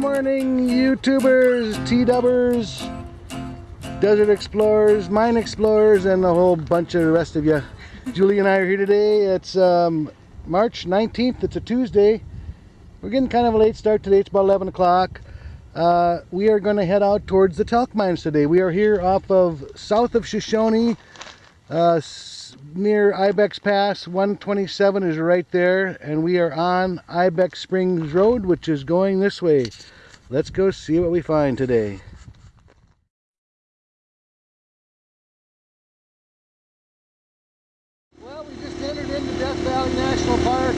morning, YouTubers, T-dubbers, Desert Explorers, Mine Explorers, and a whole bunch of the rest of you. Julie and I are here today. It's um, March 19th. It's a Tuesday. We're getting kind of a late start today. It's about 11 o'clock. Uh, we are going to head out towards the talc mines today. We are here off of south of Shoshone, uh, near Ibex Pass. 127 is right there, and we are on Ibex Springs Road, which is going this way. Let's go see what we find today. Well, we just entered into Death Valley National Park.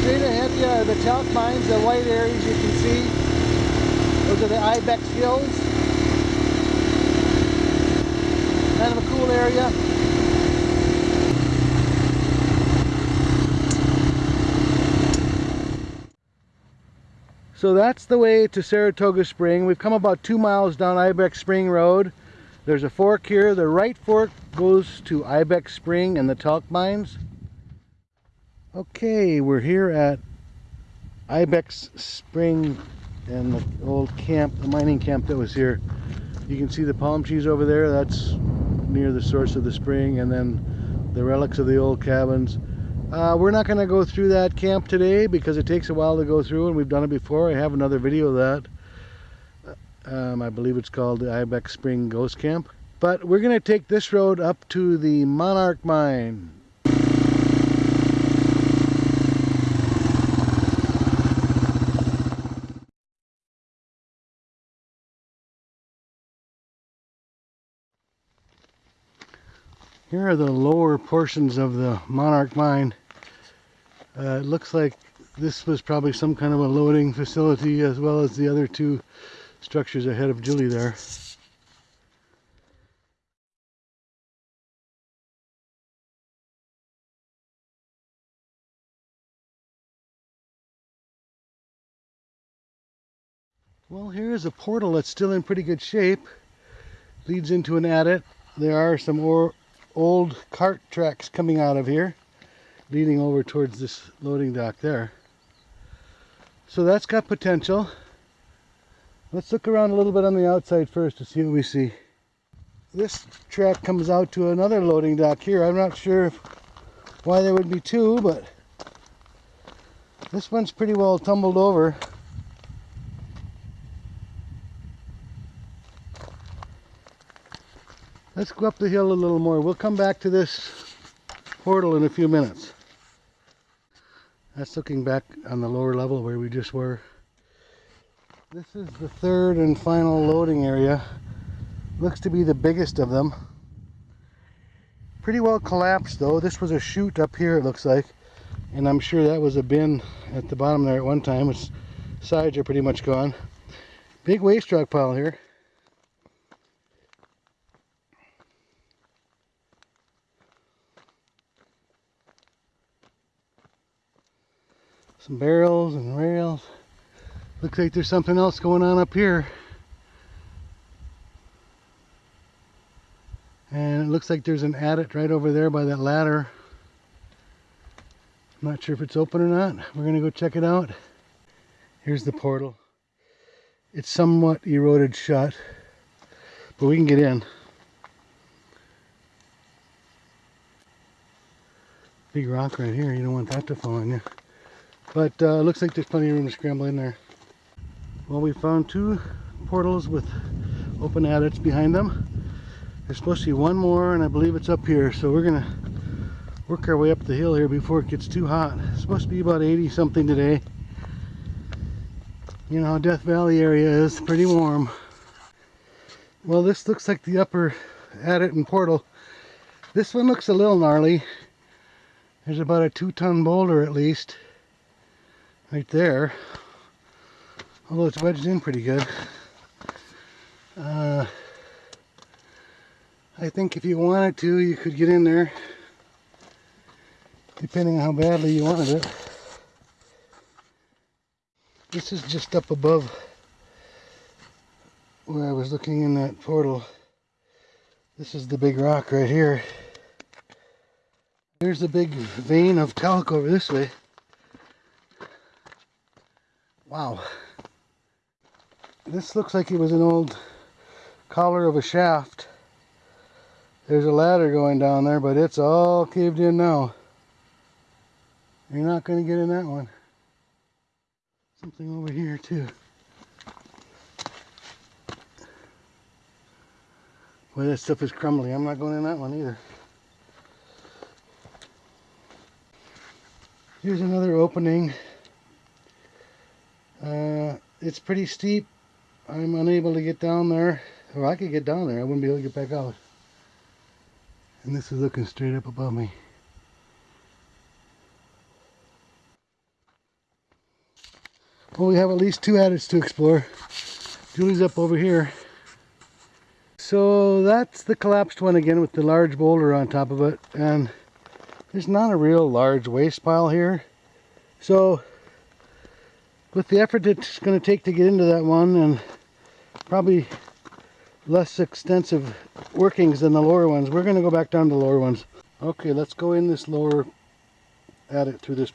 Straight ahead you are the talc mines, the white areas you can see. Those are the Ibex Hills. Kind of a cool area. So that's the way to Saratoga Spring. We've come about two miles down Ibex Spring Road. There's a fork here. The right fork goes to Ibex Spring and the talc mines. Okay, we're here at Ibex Spring and the old camp, the mining camp that was here. You can see the palm trees over there. That's near the source of the spring and then the relics of the old cabins. Uh, we're not going to go through that camp today because it takes a while to go through and we've done it before. I have another video of that. Um, I believe it's called the Ibex Spring Ghost Camp. But we're going to take this road up to the Monarch Mine. Here are the lower portions of the Monarch Mine. Uh, it looks like this was probably some kind of a loading facility as well as the other two structures ahead of Julie there. Well, here is a portal that's still in pretty good shape. Leads into an adit. There are some ore old cart tracks coming out of here leading over towards this loading dock there. So that's got potential. Let's look around a little bit on the outside first to see what we see. This track comes out to another loading dock here. I'm not sure why there would be two but this one's pretty well tumbled over Let's go up the hill a little more. We'll come back to this portal in a few minutes. That's looking back on the lower level where we just were. This is the third and final loading area. Looks to be the biggest of them. Pretty well collapsed though. This was a chute up here it looks like. And I'm sure that was a bin at the bottom there at one time. Its sides are pretty much gone. Big waste rock pile here. Some barrels and rails. Looks like there's something else going on up here. And it looks like there's an adit right over there by that ladder. I'm not sure if it's open or not. We're gonna go check it out. Here's the portal. It's somewhat eroded shut, but we can get in. Big rock right here, you don't want that to fall on you. But uh, looks like there's plenty of room to scramble in there. Well, we found two portals with open adits behind them. There's supposed to be one more, and I believe it's up here. So we're gonna work our way up the hill here before it gets too hot. It's supposed to be about 80 something today. You know, Death Valley area is pretty warm. Well, this looks like the upper adit and portal. This one looks a little gnarly. There's about a two ton boulder at least right there. Although it's wedged in pretty good. Uh, I think if you wanted to, you could get in there. Depending on how badly you wanted it. This is just up above where I was looking in that portal. This is the big rock right here. There's the big vein of talc over this way. Wow. this looks like it was an old collar of a shaft. There's a ladder going down there, but it's all caved in now. You're not going to get in that one. Something over here too. Boy, that stuff is crumbly. I'm not going in that one either. Here's another opening. Uh, it's pretty steep. I'm unable to get down there. Or I could get down there. I wouldn't be able to get back out. And this is looking straight up above me. Well, we have at least two adits to explore. Julie's up over here. So that's the collapsed one again with the large boulder on top of it. And there's not a real large waste pile here. So with the effort it's going to take to get into that one and probably less extensive workings than the lower ones, we're going to go back down to the lower ones. Okay, let's go in this lower at adit through this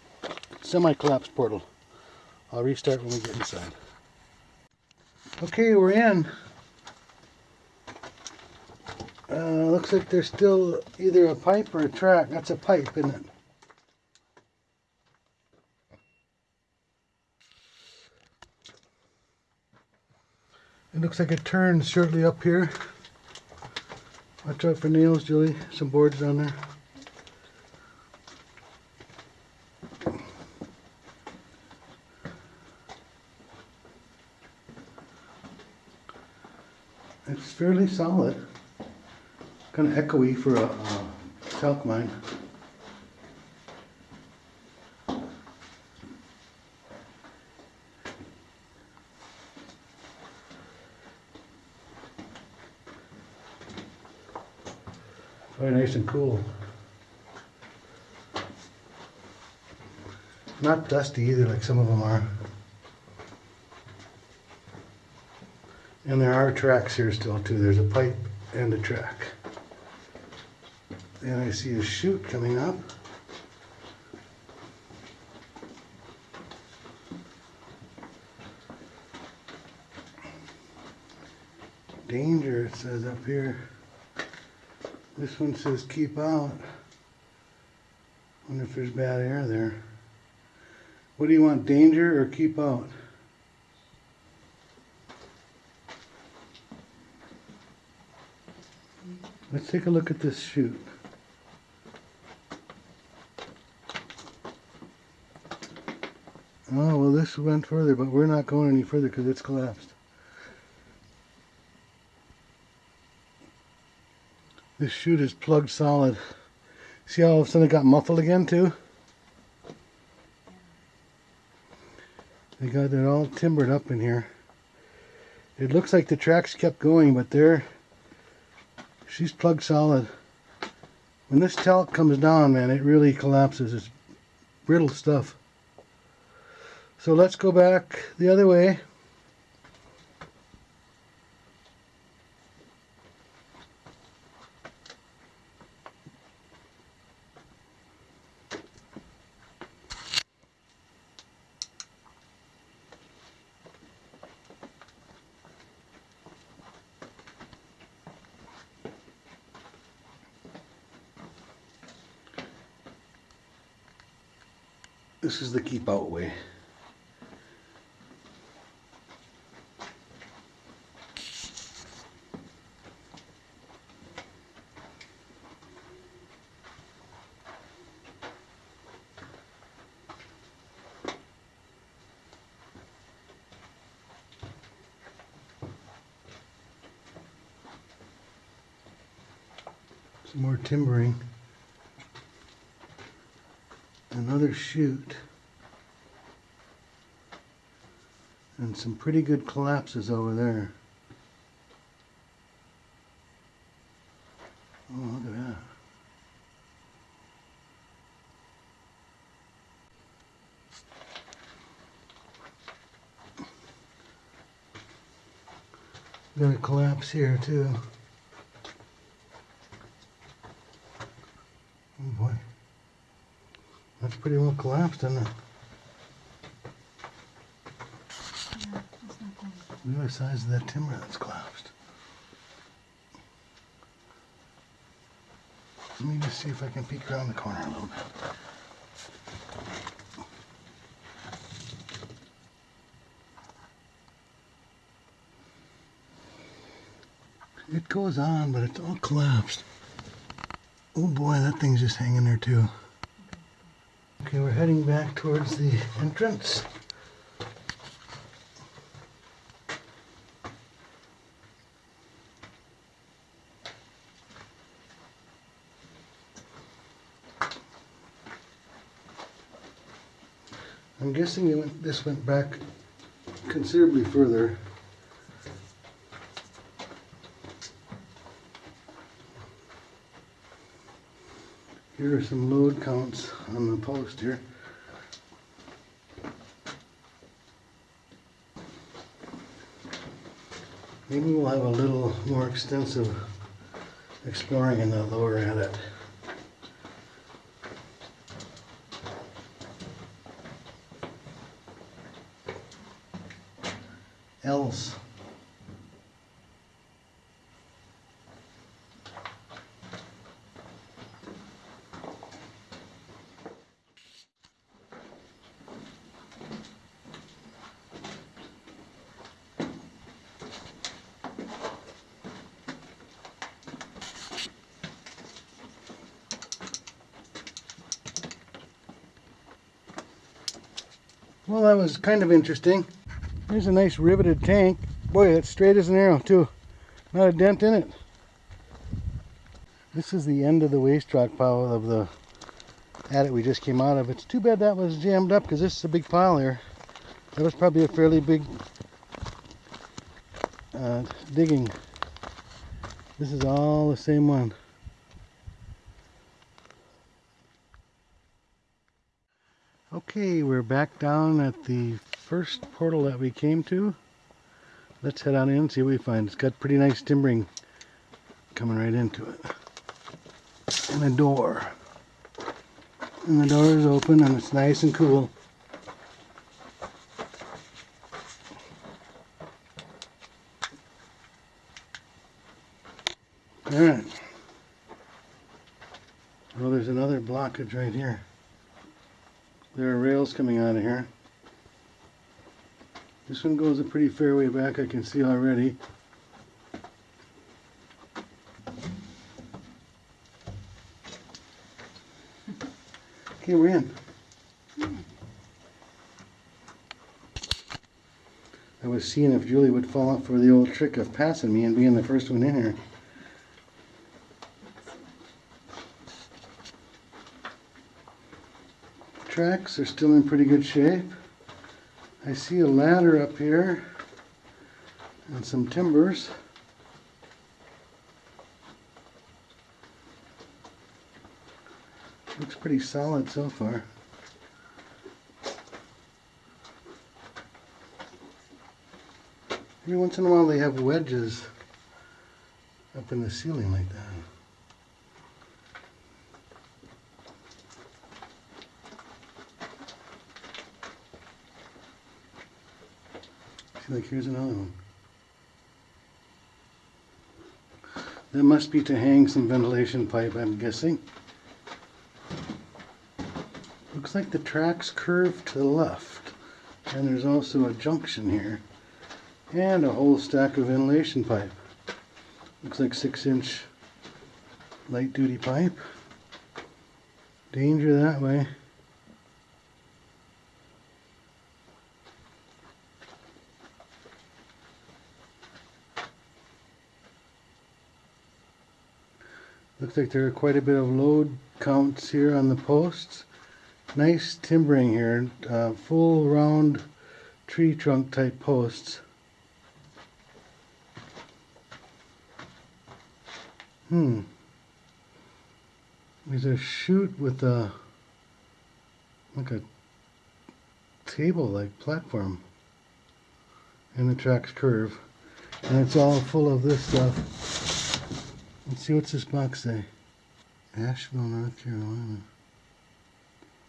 semi-collapsed portal. I'll restart when we get inside. Okay, we're in. Uh, looks like there's still either a pipe or a track. That's a pipe, isn't it? Looks like it turns shortly up here. Watch out for nails, Julie. Some boards down there. It's fairly solid. Kind of echoey for a, a mine. Very nice and cool. Not dusty either like some of them are. And there are tracks here still too. There's a pipe and a track. And I see a chute coming up. Danger, it says up here. This one says keep out. Wonder if there's bad air there. What do you want, danger or keep out? Let's take a look at this chute. Oh, well this went further, but we're not going any further because it's collapsed. This chute is plugged solid. See how all of a sudden it got muffled again too? They got it all timbered up in here. It looks like the tracks kept going, but they're she's plugged solid. When this talc comes down, man, it really collapses. It's brittle stuff. So let's go back the other way. This is the keep out way. Some more timbering. Another chute. And some pretty good collapses over there. Oh, look at that. Got a collapse here too. Oh boy. That's pretty well collapsed, isn't it? Yeah, Look at the size of that timber that's collapsed. Let me just see if I can peek around the corner a little bit. It goes on, but it's all collapsed. Oh boy, that thing's just hanging there too. Okay, we're heading back towards the entrance. I'm guessing went, this went back considerably further. Here are some load counts on the post here. Maybe we'll have a little more extensive exploring in the lower adit. Else. Well, that was kind of interesting. There's a nice riveted tank. Boy, it's straight as an arrow too. Not a dent in it. This is the end of the waste rock pile of the adit we just came out of. It's too bad that was jammed up because this is a big pile here. That was probably a fairly big uh, digging. This is all the same one. Okay, we're back down at the first portal that we came to. Let's head on in and see what we find. It's got pretty nice timbering coming right into it. And a door. And the door is open and it's nice and cool. Alright. Well, there's another blockage right here. There are rails coming out of here. This one goes a pretty fair way back, I can see already. Okay, we're in. I was seeing if Julie would fall for the old trick of passing me and being the first one in here. Tracks are still in pretty good shape. I see a ladder up here and some timbers. Looks pretty solid so far. Every once in a while they have wedges up in the ceiling like that. Like here's another one. That must be to hang some ventilation pipe, I'm guessing. Looks like the tracks curve to the left. And there's also a junction here. And a whole stack of ventilation pipe. Looks like six inch light duty pipe. Danger that way. Looks like there are quite a bit of load counts here on the posts. Nice timbering here, uh, full round tree trunk type posts. Hmm. There's a chute with a like a table like platform and the tracks curve and it's all full of this stuff Let's see what's this box say. Asheville, North Carolina.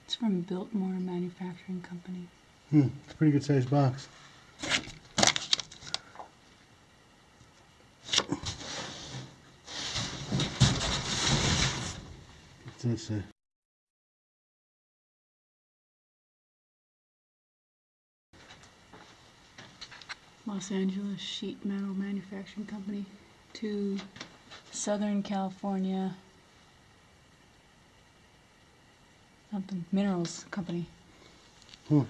It's from Biltmore Manufacturing Company. Hmm, it's a pretty good sized box. What's that say? Los Angeles Sheet Metal Manufacturing Company to Southern California something minerals company. Hmm.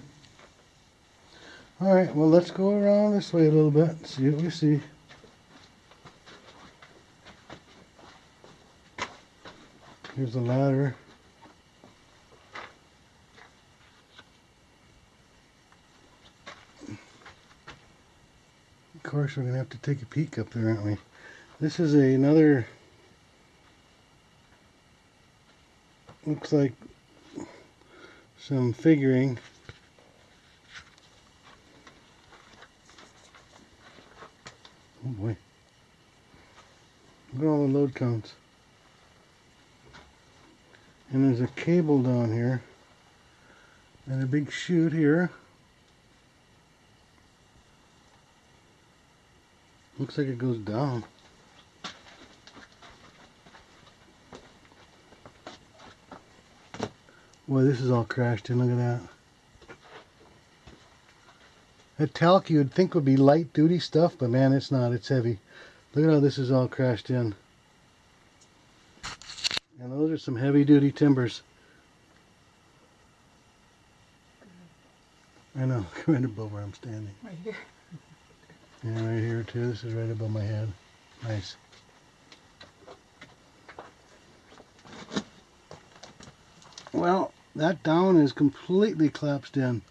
All right, well, let's go around this way a little bit, see what we see. Here's the ladder. Of course, we're gonna have to take a peek up there, aren't we? This is a, another. Looks like some figuring. Oh boy. Look at all the load counts. And there's a cable down here. And a big chute here. Looks like it goes down. Boy, this is all crashed in. Look at that. That talc you would think would be light duty stuff, but man, it's not. It's heavy. Look at how this is all crashed in. And those are some heavy duty timbers. I know, right above where I'm standing. Right here. Yeah, right here too. This is right above my head. Nice. Well, that down is completely collapsed in.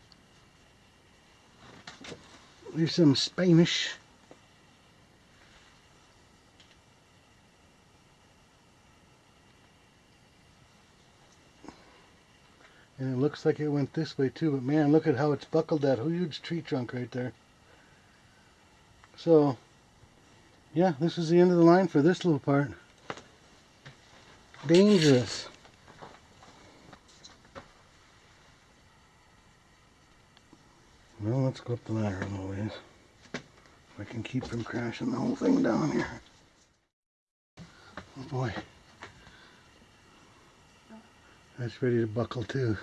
There's some Spanish. And it looks like it went this way too, but man, look at how it's buckled that huge tree trunk right there. So, yeah, this is the end of the line for this little part. Dangerous. Well, let's go up the ladder a little ways. If I can keep from crashing the whole thing down here. Oh boy. That's ready to buckle too.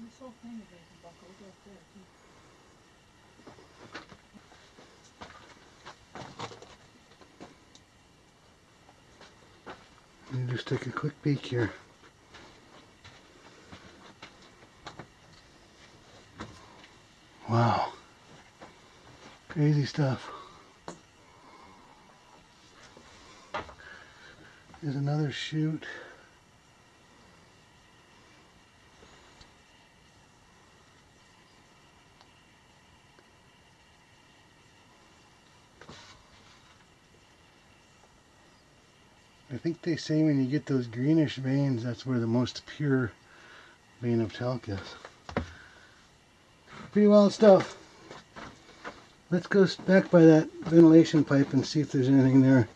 This whole thing is ready to buckle. Look up there, too. Let me just take a quick peek here. Wow. Crazy stuff. There's another chute. I think they say when you get those greenish veins, that's where the most pure vein of talc is. Pretty wild stuff. Let's go back by that ventilation pipe and see if there's anything there.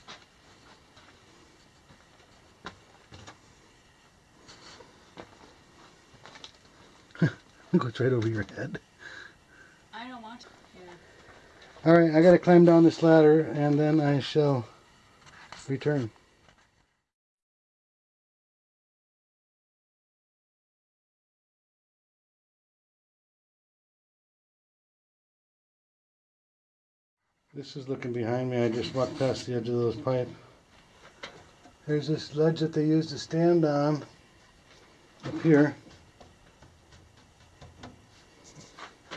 Look what's right over your head. I don't want to. Yeah. Alright, I gotta climb down this ladder and then I shall return. This is looking behind me. I just walked past the edge of those pipe. There's this ledge that they use to stand on up here.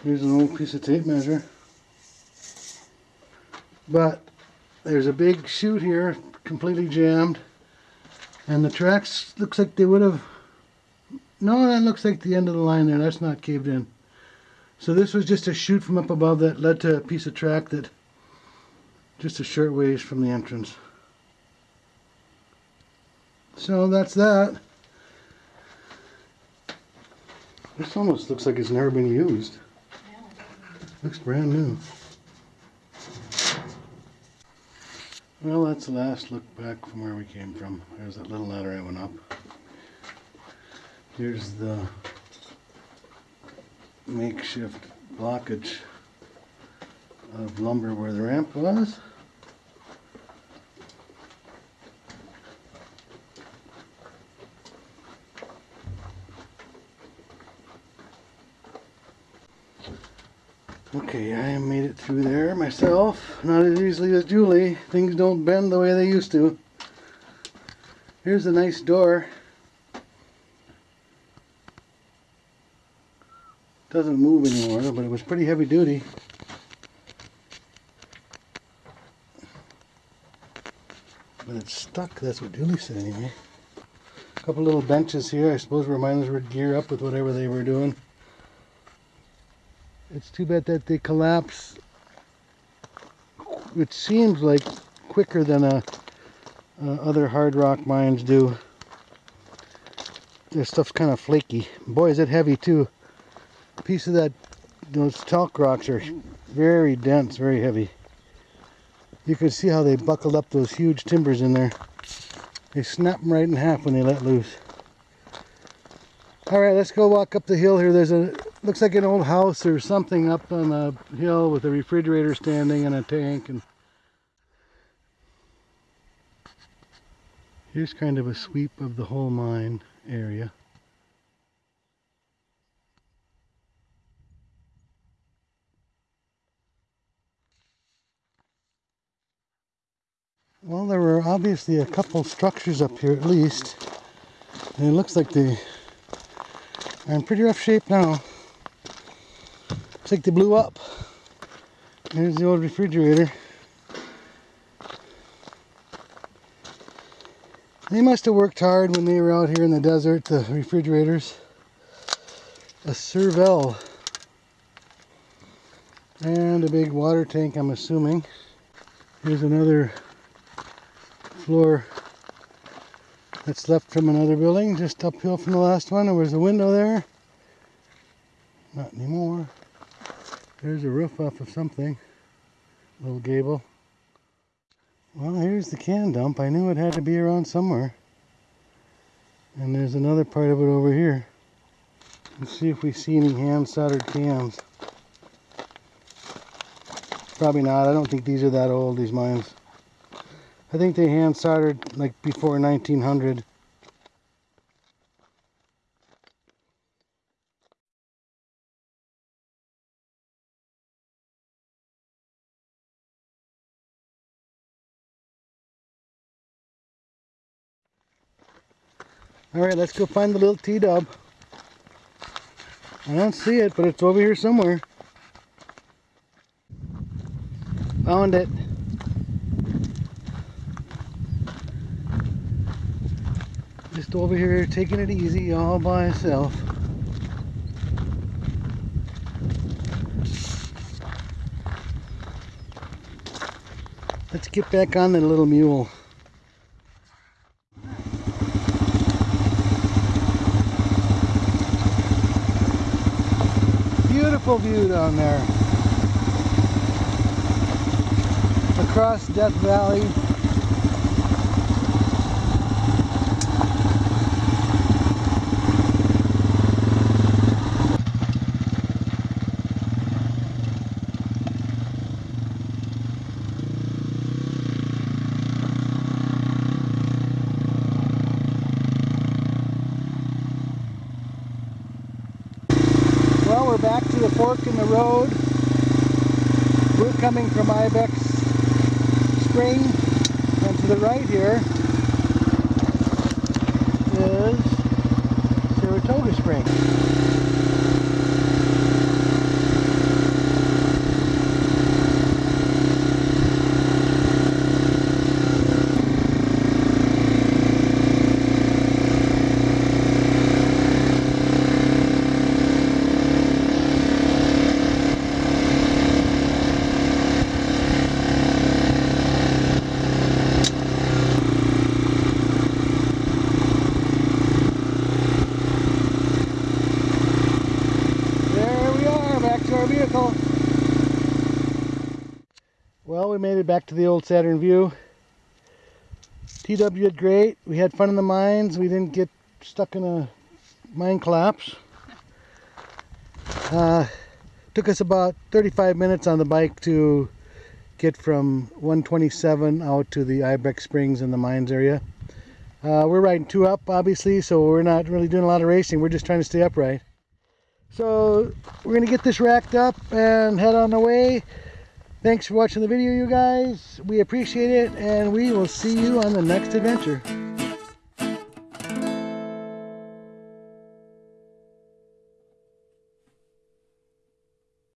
Here's an old piece of tape measure. But there's a big chute here, completely jammed. And the tracks looks like they would have no, that looks like the end of the line there. That's not caved in. So this was just a chute from up above that led to a piece of track that just a short ways from the entrance. So that's that. This almost looks like it's never been used. Looks brand new. Well, that's the last look back from where we came from. There's that little ladder I went up. Here's the makeshift blockage of lumber where the ramp was. Okay, I made it through there myself. Not as easily as Julie. Things don't bend the way they used to. Here's a nice door. Doesn't move anymore, but it was pretty heavy duty. Stuck, that's what Dooley said anyway. A couple little benches here, I suppose where miners would gear up with whatever they were doing. It's too bad that they collapse, it seems like quicker than a, uh, other hard rock mines do. This stuff's kind of flaky. Boy, is it heavy too. A piece of that, those talc rocks are very dense, very heavy. You can see how they buckled up those huge timbers in there. They snap them right in half when they let loose. All right, let's go walk up the hill here. There's a, looks like an old house or something up on the hill with a refrigerator standing and a tank. And Here's kind of a sweep of the whole mine area. Well, there were obviously a couple structures up here at least. And it looks like they are in pretty rough shape now. Looks like they blew up. There's the old refrigerator. They must have worked hard when they were out here in the desert, the refrigerators. A Servel. And a big water tank, I'm assuming. Here's another floor that's left from another building, just uphill from the last one. There was a window there. Not anymore. There's a roof off of something. Little gable. Well, here's the can dump. I knew it had to be around somewhere. And there's another part of it over here. Let's see if we see any hand soldered cans. Probably not. I don't think these are that old, these mines. I think they hand soldered like before 1900. All right, let's go find the little T-dub. I don't see it, but it's over here somewhere. Found it. Just over here taking it easy all by itself. Let's get back on the little mule. Beautiful view down there. Across Death Valley. We're back to the fork in the road. We're coming from Ibex Spring, and to the right here is Saratoga Spring. There we are, back to our vehicle. Well, we made it back to the old Saturn Vue. TW did great. We had fun in the mines. We didn't get stuck in a mine collapse. Uh, took us about 35 minutes on the bike to get from 127 out to the Ibex Springs in the mines area. Uh, we're riding two up, obviously, so we're not really doing a lot of racing. We're just trying to stay upright. So we're gonna get this racked up and head on the way. Thanks for watching the video, you guys. We appreciate it, and we will see you on the next adventure.